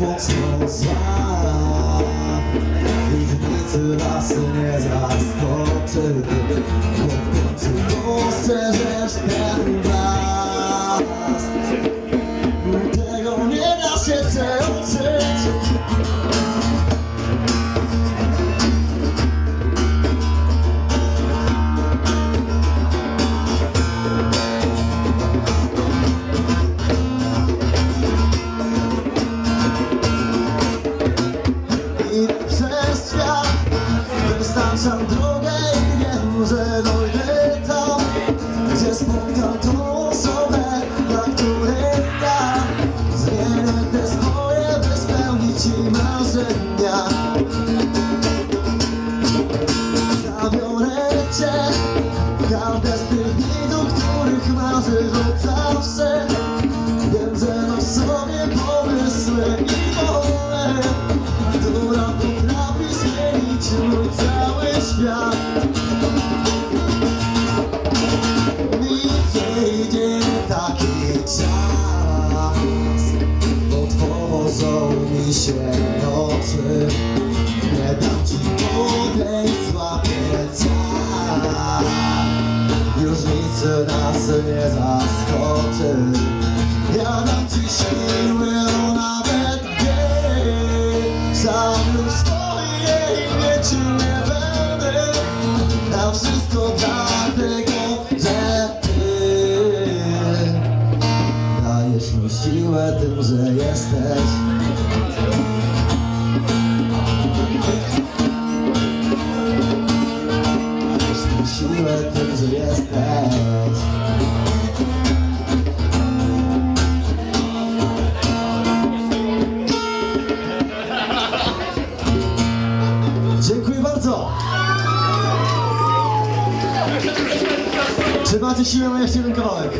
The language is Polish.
walls so soft Even into lasting as I sculpted Welcome to monsters and każde z tych dni, do których marzysz od zawsze Wiem, że masz sobie pomysły i wolę. Która potrafi zmienić cały świat. Mi przyjdzie taki czas Otworzą mi się oczy Nic nas nie zaskoczy. Ja dam ci siły, no nawet gdy Sam już swoje imię ci nie będę. Dam wszystko dlatego, że ty. Dajesz mi siłę tym, że jesteś Jesteś Dziękuję bardzo! Czy macie siłę na jeszcze jeden kawałek?